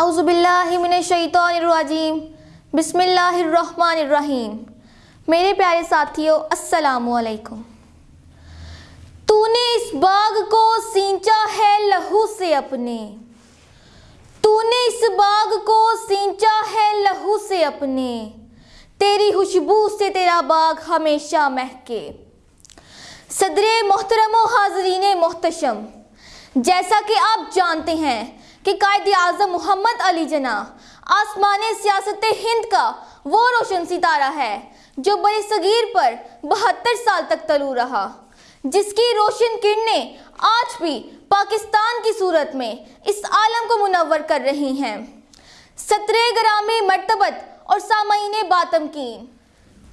اعوذ باللہ من الشیطان الرجیم۔ بسم اللہ الرحمن الرحیم۔ میرے پیارے ساتھیوں السلام علیکم۔ تو نے اس باغ کو سینچا ہے لہو سے اپنے۔ تو نے اس باغ کو سینچا ہے لہو سے اپنے۔ تیری خوشبو سے تیرا باغ ہمیشہ مہکے۔ صدر محترم و حاضرین محتشم، جیسا کہ آپ جانتے ہیں کہ قائد اعظم محمد علی جناح آسمان سیاست ہند کا وہ روشن ستارہ ہے جو بڑے صغیر پر بہتر سال تک طلوع رہا، جس کی روشن کرنیں آج بھی پاکستان کی صورت میں اس عالم کو منور کر رہی ہیں۔ سترے گرامی مرتبت اور سامعین باتم کی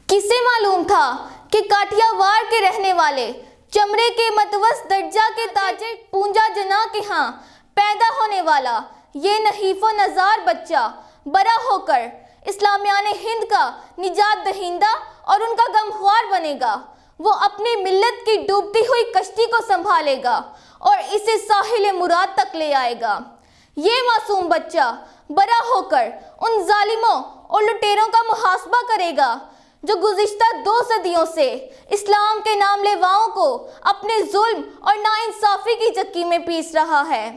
کسے معلوم تھا کہ کاٹیا وار کے رہنے والے چمڑے کے متوس درجہ کے تاجر پونجا جنا کے ہاں پیدا ہونے والا، یہ نحیف و نظار بچہ، بڑا ہو کر اسلامیان ہند کا نجات دہندہ اور ان کا غمخوار بنے گا۔ وہ اپنی ملت کی ڈوبتی ہوئی کشتی کو سنبھالے گا اور اسے ساحل مراد تک لے آئے گا۔ یہ معصوم بچہ بڑا ہو کر ان ظالموں اور لٹیروں کا محاسبہ کرے گا، جو گزشتہ دو صدیوں سے اسلام کے نام لیواؤں کو اپنے ظلم اور ناانصافی کی چکی میں پیس رہا ہے۔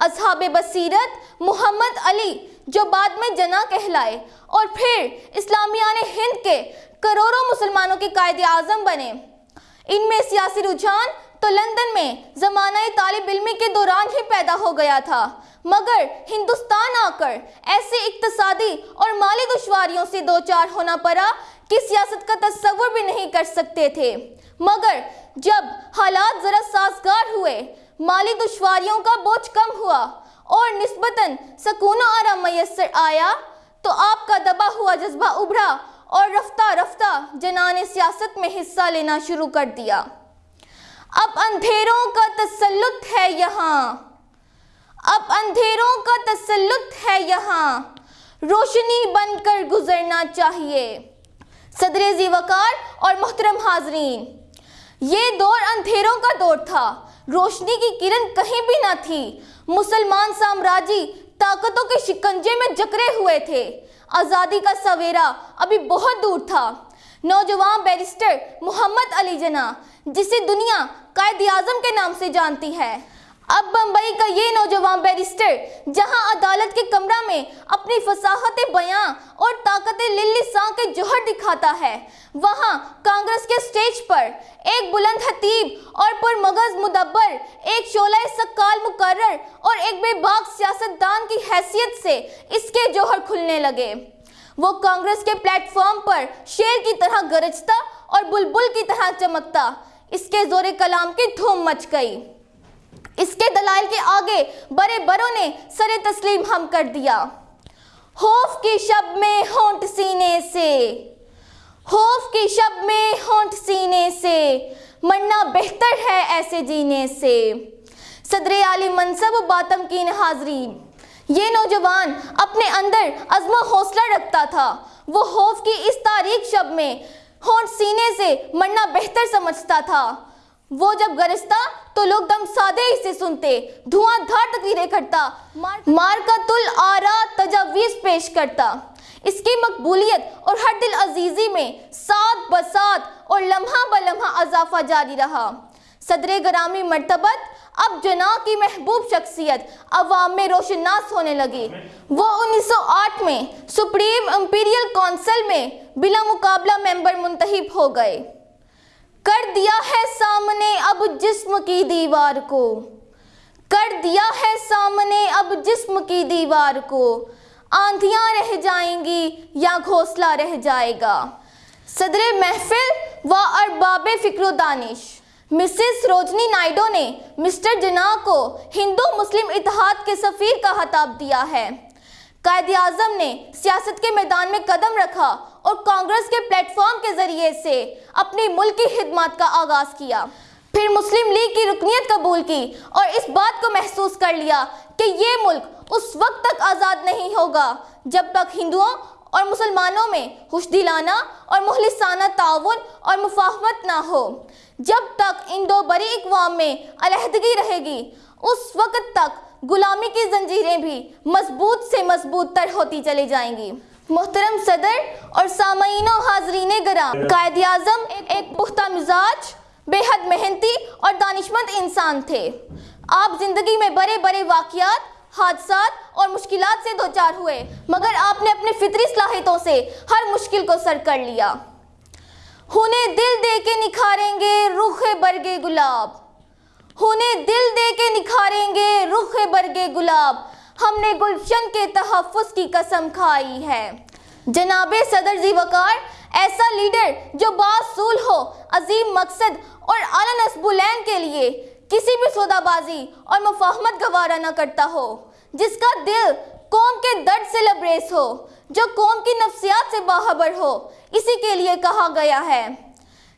اصحاب بصیرت محمد علی جو بعد میں جنا کہلائے اور پھر اسلامیان ہند کے کروڑوں مسلمانوں کے قائد اعظم بنے۔ ان میں سیاسی رجحان تو لندن میں زمانہ طالب علمی کے دوران ہی پیدا ہو گیا تھا، مگر ہندوستان آ کر ایسے اقتصادی اور مالی دشواریوں سے دو چار ہونا پڑا کہ سیاست کا تصور بھی نہیں کر سکتے تھے۔ مگر جب حالات ذرا سازگار ہوئے مالی دشواریوں کا بوجھ کم ہوا اور نسبتاً سکون و آرام میسر آیا تو آپ کا دبا ہوا جذبہ ابھرا اور رفتہ رفتہ جنان سیاست میں حصہ لینا شروع کر دیا۔ اب اندھیروں کا تسلط ہے یہاں۔ اب اندھیروں کا تسلط ہے یہاں۔ روشنی بن کر گزرنا چاہیے۔ صدر زی وقار اور محترم حاضرین، یہ دور اندھیروں کا دور تھا۔ روشنی کی کرن کہیں بھی نہ تھی۔ مسلمان سامراجی طاقتوں کے شکنجے میں جکرے ہوئے تھے۔ آزادی کا سویرا ابھی بہت دور تھا۔ نوجوان بیرسٹر محمد علی جناح، جسے دنیا قائد اعظم کے نام سے جانتی ہے۔ اب بمبئی کا یہ نوجوان بیرسٹر جہاں عدالت کے کمرہ میں اپنی فصاحت بیاں اور طاقت للی سان کے جوہر دکھاتا ہے، وہاں کانگریس کے سٹیج پر ایک بلند حتیب اور پر مغز مدبر، ایک شولہ سکال مقرر اور ایک بے باق سیاست دان کی حیثیت سے اس کے جوہر کھلنے لگے۔ وہ کانگریس کے پلیٹ فارم پر شیر کی طرح گرجتا اور بلبل کی طرح چمکتا، اس کے زور کلام کی دھوم مچ گئی۔ اس کے دلائل کے آگے بڑے بڑوں نے سر تسلیم ہم کر دیا۔ خوف کی شب میں ہونٹ سینے سے، خوف کی شب میں ہونٹ سینے سے مرنا بہتر ہے ایسے جینے سے۔ صدر عالی منصب و باتم کی حاضرین یہ نوجوان اپنے اندر عزم و حوصلہ رکھتا تھا۔ وہ خوف کی اس تاریخ شب میں ہونٹ سینے سے مرنا بہتر سمجھتا تھا۔ وہ جب گرجتا تو لوگ دم سادے ہی سے سنتے، دھواں دھار تقریریں کرتا مار کا تل تجاویز پیش کرتا۔ اس کی مقبولیت اور ہر دل عزیزی میں ساتھ بسات اور لمحہ بلمحہ اضافہ جاری رہا۔ صدر گرامی مرتبت اب جناح کی محبوب شخصیت عوام میں روشن ناس ہونے لگی۔ وہ انیس سو آٹھ میں سپریم امپیریل کونسل میں بلا مقابلہ ممبر منتخب ہو گئے۔ کر دیا ہے سامنے اب جسم کی دیوار کو۔ کر دیا ہے سامنے اب جسم کی دیوار کو۔ آندھیاں رہ جائیں گی یا گھوسلہ رہ جائے گا۔ صدر محفل و ارباب فکر و دانش۔ مسز روجنی نائڈو نے مسٹر جناح کو ہندو مسلم اتحاد کے سفیر کا خطاب دیا ہے۔ قائد اعظم نے سیاست کے میدان میں قدم رکھا اور کانگریس کے پلیٹ فارم کے ذریعے سے اپنی ملک کی خدمات کا آغاز کیا۔ پھر مسلم لیگ کی رکنیت قبول کی اور اس بات کو محسوس کر لیا کہ یہ ملک اس وقت تک آزاد نہیں ہوگا جب تک ہندوؤں اور مسلمانوں میں خوش دلانہ اور مخلصانہ تعاون اور مفاہمت نہ ہو۔ جب تک ان دو بڑی اقوام میں علیحدگی رہے گی، اس وقت تک غلامی کی زنجیریں بھی مضبوط سے مضبوط تر ہوتی چلی جائیں گی۔ محترم صدر اور سامعین و حاضرین گرام قائد اعظم ایک پختہ مزاج، بے حد محنتی اور دانشمند انسان تھے۔ آپ زندگی میں بڑے بڑے واقعات، حادثات اور مشکلات سے دوچار ہوئے، مگر آپ نے اپنے فطری صلاحیتوں سے ہر مشکل کو سر کر لیا۔ انہیں دل دے کے نکھاریں گے رخ برگے گلاب۔ انہیں دل دے کے نکھاریں گے رخ برگے گلاب۔ ہم نے گلشن کے تحفظ کی قسم کھائی ہے۔ جناب صدر زی وقار، ایسا لیڈر جو باصول ہو، عظیم مقصد اور اعلیٰ نصب العین کے لیے کسی بھی سودا بازی اور مفاہمت گوارا نہ کرتا ہو، جس کا دل قوم کے درد سے لبریز ہو، جو قوم کی نفسیات سے باخبر ہو، اسی کے لیے کہا گیا ہے۔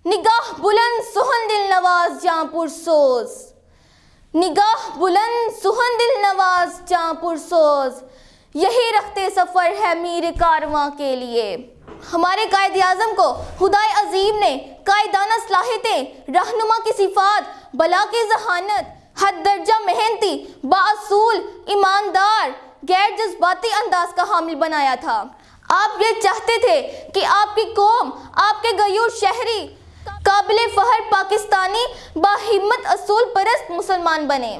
نگاہ بلند سہن دل نواز، جاں پر سوز نگاہ بلند سہن دل نواز جاں پر سوز یہی رکھتے سفر ہے میر کارواں کے لیے۔ ہمارے قائد اعظم کو خدائے عظیم نے قائدانہ صلاحیتیں، رہنما کی صفات، بلا کی ذہانت، حد درجہ محنتی، باصول، ایماندار، غیر جذباتی انداز کا حامل بنایا تھا۔ آپ یہ چاہتے تھے کہ آپ کی قوم، آپ کے غیور شہری قابل فہر پاکستانی باہمت اصول پرست مسلمان بنے۔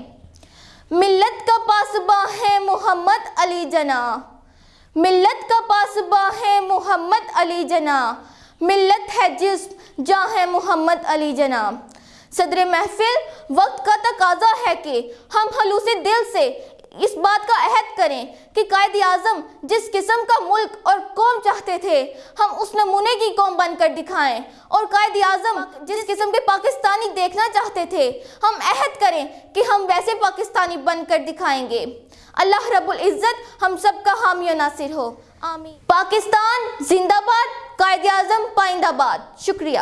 ملت کا پاسباں ہے محمد علی جناح۔ ملت کا پاسباں ہے محمد علی جناح۔ ملت ہے جسم جاں ہے محمد علی جناح۔ صدر محفل، وقت کا تقاضا ہے کہ ہم خلوص دل سے اس بات کا عہد کریں کہ قائد اعظم جس قسم کا ملک اور قوم چاہتے تھے، ہم اس نمونے کی قوم بن کر دکھائیں۔ اور قائد اعظم جس قسم کے پاکستانی دیکھنا چاہتے تھے، ہم عہد کریں کہ ہم ویسے پاکستانی بن کر دکھائیں گے۔ اللہ رب العزت ہم سب کا حامی و ناصر ہو۔ آمین۔ پاکستان زندہ باد، قائد اعظم پائندہ باد۔ شکریہ۔